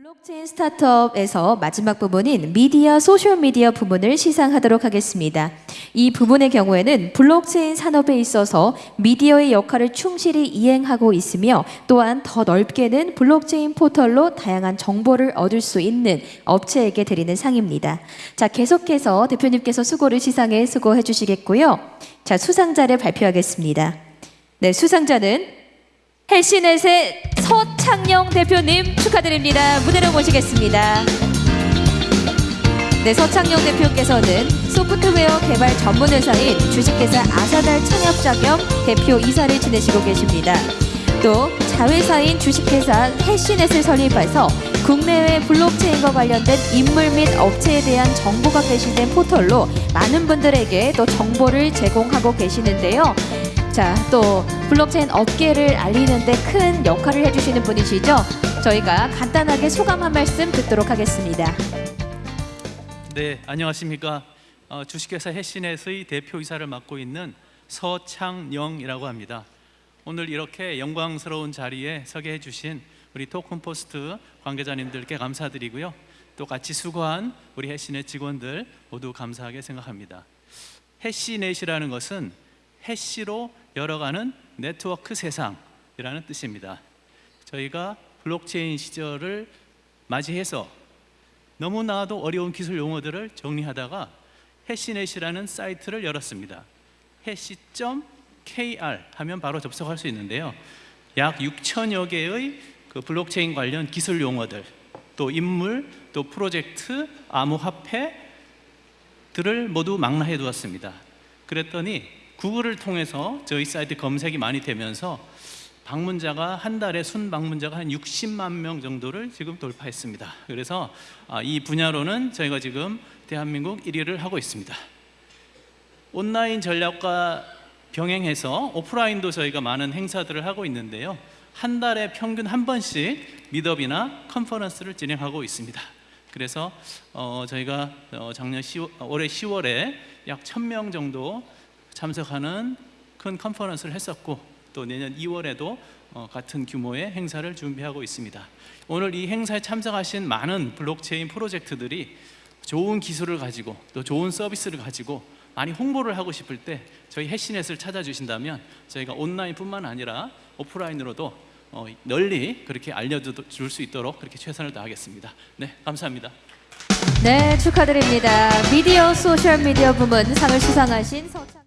블록체인 스타트업에서 마지막 부분인 미디어 소셜미디어 부문을 시상하도록 하겠습니다. 이 부문의 경우에는 블록체인 산업에 있어서 미디어의 역할을 충실히 이행하고 있으며 또한 더 넓게는 블록체인 포털로 다양한 정보를 얻을 수 있는 업체에게 드리는 상입니다. 자, 계속해서 대표님께서 수고를 시상에 수고해 주시겠고요. 자, 수상자를 발표하겠습니다. 네, 수상자는 헬시넷의 서창영 대표님 축하드립니다. 무대로 모시겠습니다. 네, 서창영 대표께서는 소프트웨어 개발 전문 회사인 주식회사 아사달 창업자 겸 대표 이사를 지내시고 계십니다. 또 자회사인 주식회사 해시넷을 설립해서 국내외 블록체인과 관련된 인물 및 업체에 대한 정보가 게시된 포털로 많은 분들에게 또 정보를 제공하고 계시는데요. 자, 또 블록체인 업계를 알리는데 큰 역할을 해주시는 분이시죠. 저희가 간단하게 소감 한 말씀 듣도록 하겠습니다. 네, 안녕하십니까. 어, 주식회사 해신넷의 대표이사를 맡고 있는 서창영이라고 합니다. 오늘 이렇게 영광스러운 자리에 서게 해주신 우리 토큰포스트 관계자님들께 감사드리고요. 또 같이 수고한 우리 해신넷 직원들 모두 감사하게 생각합니다. 해시넷이라는 것은 해시로 열어가는 네트워크 세상이라는 뜻입니다. 저희가 블록체인 시절을 맞이해서 너무나도 어려운 기술 용어들을 정리하다가 해시넷이라는 사이트를 열었습니다. 해시.kr 하면 바로 접속할 수 있는데요. 약 6천여 개의 그 블록체인 관련 기술 용어들, 또 인물, 또 프로젝트, 암호화폐 들을 모두 망라해 두었습니다. 그랬더니 구글을 통해서 저희 사이트 검색이 많이 되면서 방문자가 한 달에 순 방문자가 한 60만 명 정도를 지금 돌파했습니다. 그래서 아, 이 분야로는 저희가 지금 대한민국 1위를 하고 있습니다. 온라인 전략과 병행해서 오프라인도 저희가 많은 행사들을 하고 있는데요. 한 달에 평균 한 번씩 미더비나 컨퍼런스를 진행하고 있습니다. 그래서 어, 저희가 어, 작년 10월, 올해 10월에 약 1000명 정도 참석하는 큰 컨퍼런스를 했었고 또 내년 2월에도 어, 같은 규모의 행사를 준비하고 있습니다. 오늘 이 행사에 참석하신 많은 블록체인 프로젝트들이 좋은 기술을 가지고 또 좋은 서비스를 가지고 많이 홍보를 하고 싶을 때 저희 해시넷을 찾아주신다면 저희가 온라인뿐만 아니라 오프라인으로도 어, 널리 그렇게 알려줄 수 있도록 그렇게 최선을 다하겠습니다. 네, 감사합니다. 네, 축하드립니다. 미디어 소셜미디어 부문 상을 수상하신 서창